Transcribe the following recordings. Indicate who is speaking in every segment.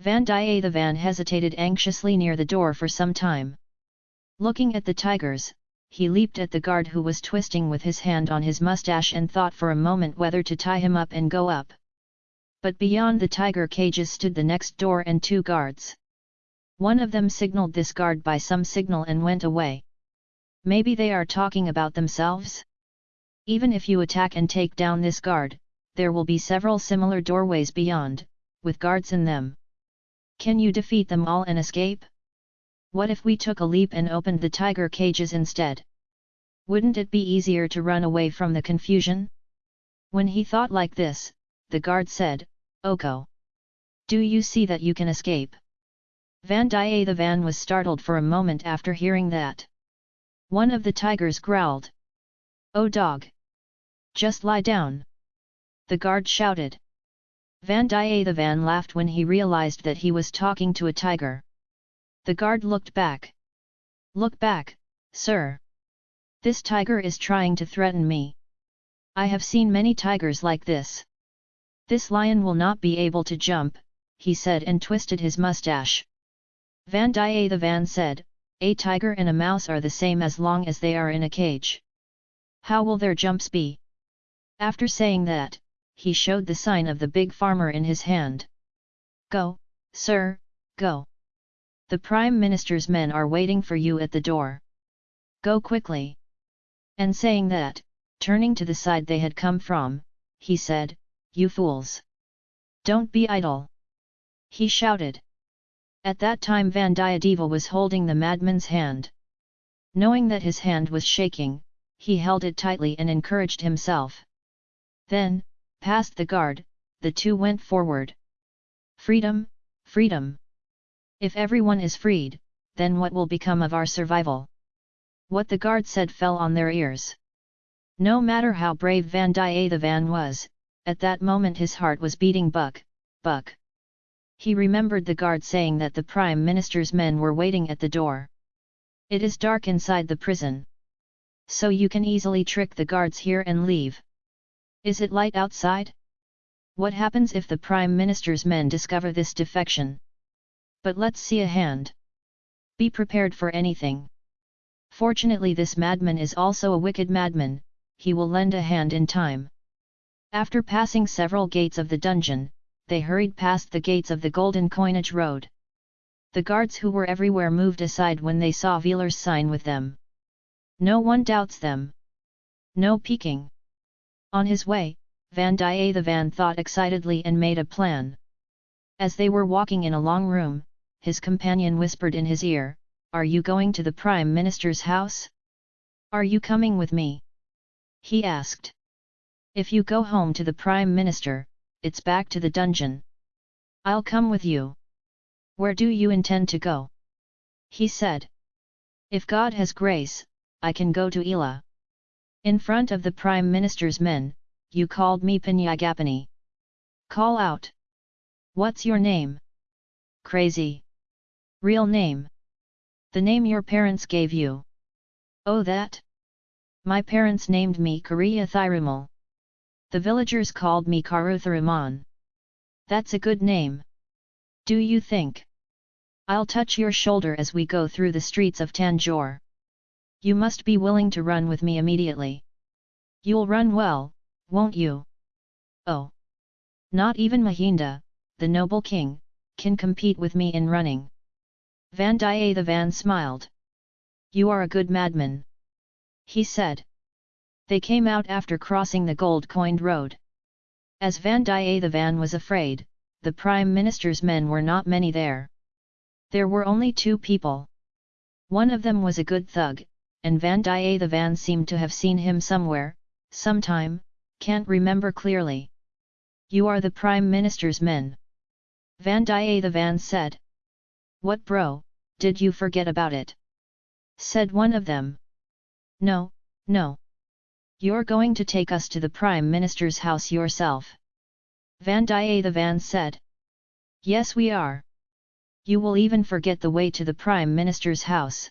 Speaker 1: Vandiyathevan hesitated anxiously near the door for some time. Looking at the tigers, he leaped at the guard who was twisting with his hand on his mustache and thought for a moment whether to tie him up and go up. But beyond the tiger cages stood the next door and two guards. One of them signaled this guard by some signal and went away. Maybe they are talking about themselves? Even if you attack and take down this guard, there will be several similar doorways beyond, with guards in them. Can you defeat them all and escape? What if we took a leap and opened the tiger cages instead? Wouldn't it be easier to run away from the confusion? When he thought like this, the guard said, Oko. Do you see that you can escape? Vandiyathevan was startled for a moment after hearing that. One of the tigers growled. Oh dog! Just lie down! The guard shouted. Vandiyathevan laughed when he realized that he was talking to a tiger. The guard looked back. Look back, sir. This tiger is trying to threaten me. I have seen many tigers like this. This lion will not be able to jump, he said and twisted his mustache. Vandiyathevan said, a tiger and a mouse are the same as long as they are in a cage. How will their jumps be? After saying that, he showed the sign of the big farmer in his hand. Go, sir, go. The Prime Minister's men are waiting for you at the door. Go quickly. And saying that, turning to the side they had come from, he said, You fools! Don't be idle! He shouted. At that time Vandiyadeva was holding the madman's hand. Knowing that his hand was shaking, he held it tightly and encouraged himself. Then, past the guard, the two went forward. Freedom, freedom! If everyone is freed, then what will become of our survival? What the guard said fell on their ears. No matter how brave Vandiyathevan was, at that moment his heart was beating buck, buck. He remembered the guard saying that the Prime Minister's men were waiting at the door. It is dark inside the prison. So you can easily trick the guards here and leave. Is it light outside? What happens if the Prime Minister's men discover this defection? But let's see a hand. Be prepared for anything. Fortunately this madman is also a wicked madman, he will lend a hand in time. After passing several gates of the dungeon, they hurried past the gates of the Golden Coinage Road. The guards who were everywhere moved aside when they saw Velar's sign with them. No one doubts them. No peeking. On his way, Van Vandiyathevan thought excitedly and made a plan. As they were walking in a long room, his companion whispered in his ear, Are you going to the Prime Minister's house? Are you coming with me? He asked. If you go home to the Prime Minister, it's back to the dungeon. I'll come with you. Where do you intend to go? He said. If God has grace, I can go to Ila. In front of the Prime Minister's men, you called me Pinyagapani. Call out. What's your name? Crazy. Real name. The name your parents gave you. Oh that? My parents named me Kariya Thirumal. The villagers called me Karutharaman. That's a good name. Do you think? I'll touch your shoulder as we go through the streets of Tanjore. You must be willing to run with me immediately. You'll run well, won't you? Oh! Not even Mahinda, the noble king, can compete with me in running. Vandiyathevan smiled. You are a good madman. He said. They came out after crossing the gold-coined road. As Vandiyathevan was afraid, the Prime Minister's men were not many there. There were only two people. One of them was a good thug, and Vandiyathevan seemed to have seen him somewhere, sometime, can't remember clearly. You are the Prime Minister's men. Vandiyathevan said. What bro, did you forget about it? Said one of them. No, no. You're going to take us to the Prime Minister's house yourself. Vandiyathevan said. Yes we are. You will even forget the way to the Prime Minister's house.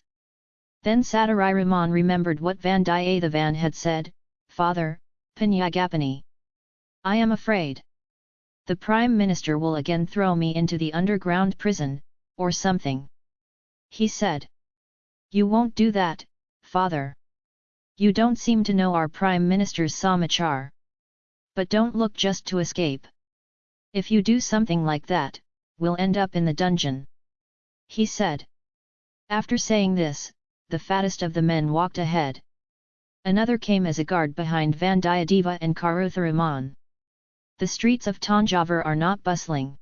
Speaker 1: Then Satariraman remembered what Vandiyathevan had said, Father, Pinyagapani. I am afraid. The Prime Minister will again throw me into the underground prison, or something. He said. You won't do that, father. You don't seem to know our Prime Minister's samachar. But don't look just to escape. If you do something like that, we'll end up in the dungeon. He said. After saying this, the fattest of the men walked ahead. Another came as a guard behind Vandiyadeva and Karutharuman. The streets of Tanjavur are not bustling.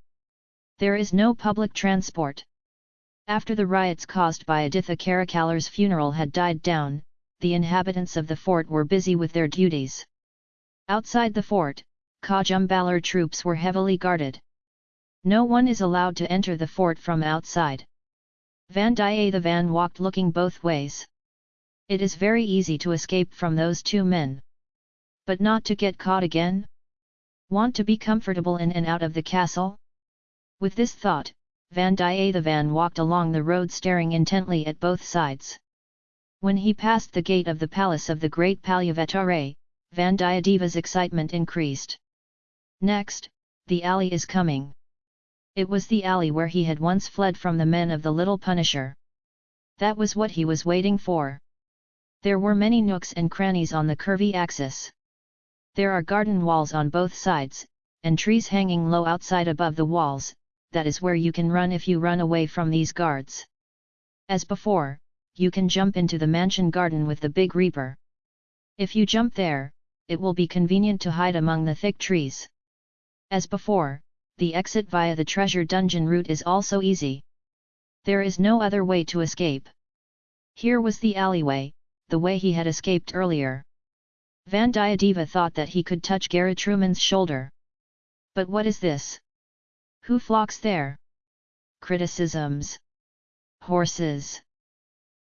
Speaker 1: There is no public transport. After the riots caused by Aditha Karikalar's funeral had died down, the inhabitants of the fort were busy with their duties. Outside the fort, Kajumbalar troops were heavily guarded. No one is allowed to enter the fort from outside. Vandiyathevan walked looking both ways. It is very easy to escape from those two men. But not to get caught again? Want to be comfortable in and out of the castle? With this thought, Vandiyathevan walked along the road staring intently at both sides. When he passed the gate of the palace of the great Palyavatare, Vandiyadeva's excitement increased. Next, the alley is coming. It was the alley where he had once fled from the men of the Little Punisher. That was what he was waiting for. There were many nooks and crannies on the curvy axis. There are garden walls on both sides, and trees hanging low outside above the walls, that is where you can run if you run away from these guards. As before, you can jump into the mansion garden with the big reaper. If you jump there, it will be convenient to hide among the thick trees. As before, the exit via the treasure dungeon route is also easy. There is no other way to escape. Here was the alleyway, the way he had escaped earlier. Vandiyadeva thought that he could touch Garatruman's shoulder. But what is this? Who flocks there? Criticisms. Horses.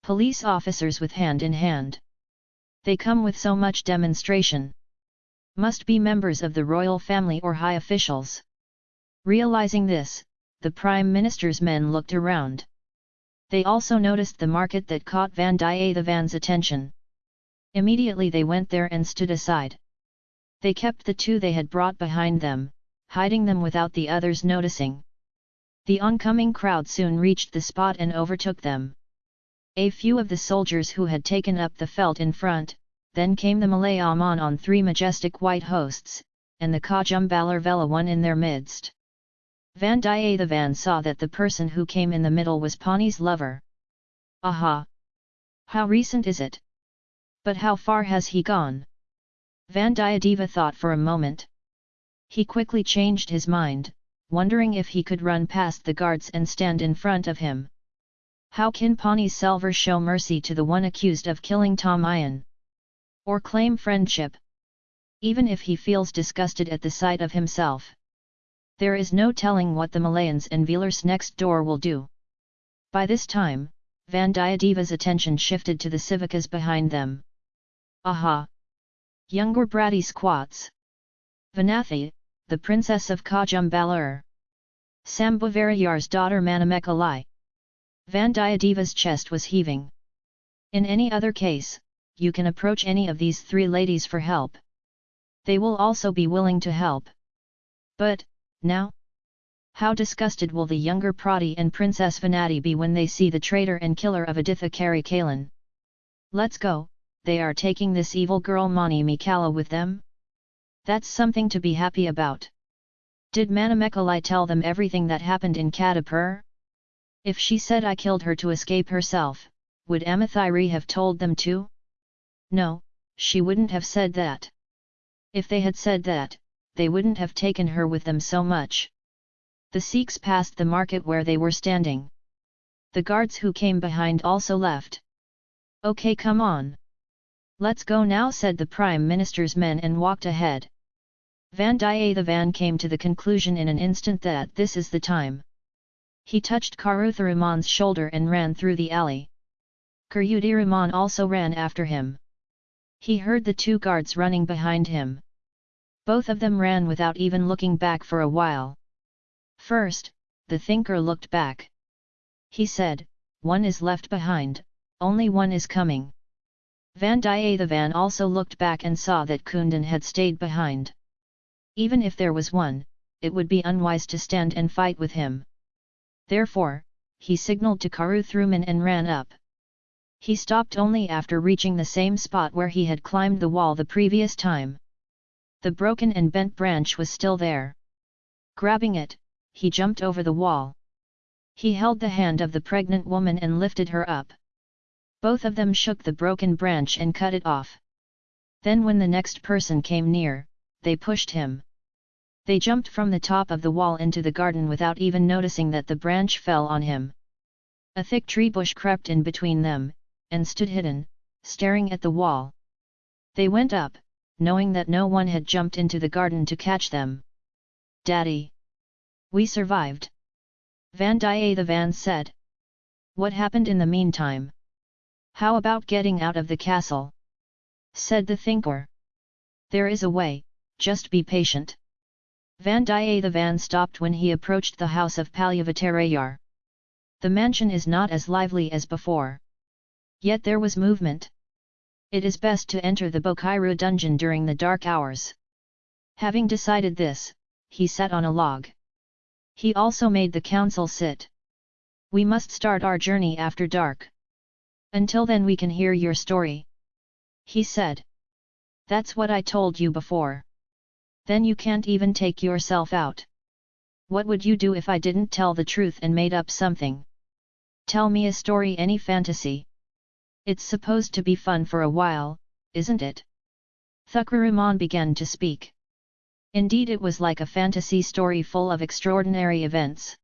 Speaker 1: Police officers with hand in hand. They come with so much demonstration. Must be members of the royal family or high officials. Realizing this, the Prime Minister's men looked around. They also noticed the market that caught Vandiyathevan's attention. Immediately they went there and stood aside. They kept the two they had brought behind them, hiding them without the others noticing. The oncoming crowd soon reached the spot and overtook them. A few of the soldiers who had taken up the felt in front, then came the Malayaman on three majestic white hosts, and the Kajumbalar Vela one in their midst. Vandiyathevan saw that the person who came in the middle was Pani's lover. Aha! How recent is it? But how far has he gone? Vandiyadeva thought for a moment. He quickly changed his mind, wondering if he could run past the guards and stand in front of him. How can Pani Selvar show mercy to the one accused of killing Tamayan? Or claim friendship? Even if he feels disgusted at the sight of himself. There is no telling what the Malayans and Velars next door will do. By this time, Vandiyadeva's attention shifted to the civikas behind them. Aha! Younger bratty squats. Vanathi, the princess of Kajumbalar. Sambhavarayar's daughter Manamekalai. Vandiyadeva's chest was heaving. In any other case, you can approach any of these three ladies for help. They will also be willing to help. But, now? How disgusted will the younger Prati and Princess Vanathi be when they see the traitor and killer of Aditha Karikalan? Let's go, they are taking this evil girl Mani Mikala with them? That's something to be happy about. Did Manamekalai tell them everything that happened in Kadipur? If she said I killed her to escape herself, would Amathiri have told them too? No, she wouldn't have said that. If they had said that, they wouldn't have taken her with them so much. The Sikhs passed the market where they were standing. The guards who came behind also left. Okay come on. Let's go now said the Prime Minister's men and walked ahead. Vandiyathevan came to the conclusion in an instant that this is the time. He touched Karutharuman's shoulder and ran through the alley. Karyudiraman also ran after him. He heard the two guards running behind him. Both of them ran without even looking back for a while. First, the thinker looked back. He said, one is left behind, only one is coming. Vandiyathevan also looked back and saw that Kundan had stayed behind. Even if there was one, it would be unwise to stand and fight with him. Therefore, he signalled to Karuthruman and ran up. He stopped only after reaching the same spot where he had climbed the wall the previous time. The broken and bent branch was still there. Grabbing it, he jumped over the wall. He held the hand of the pregnant woman and lifted her up. Both of them shook the broken branch and cut it off. Then when the next person came near, they pushed him. They jumped from the top of the wall into the garden without even noticing that the branch fell on him. A thick tree bush crept in between them, and stood hidden, staring at the wall. They went up, knowing that no one had jumped into the garden to catch them. Daddy! We survived! Vandiyathevan said. What happened in the meantime? How about getting out of the castle? Said the thinker. There is a way, just be patient. Vandiyathevan stopped when he approached the house of Palyavatarayar. The mansion is not as lively as before. Yet there was movement. It is best to enter the Bokiru dungeon during the dark hours. Having decided this, he sat on a log. He also made the council sit. We must start our journey after dark. Until then we can hear your story. He said. That's what I told you before. Then you can't even take yourself out. What would you do if I didn't tell the truth and made up something? Tell me a story any fantasy. It's supposed to be fun for a while, isn't it? Thukkaraman began to speak. Indeed it was like a fantasy story full of extraordinary events.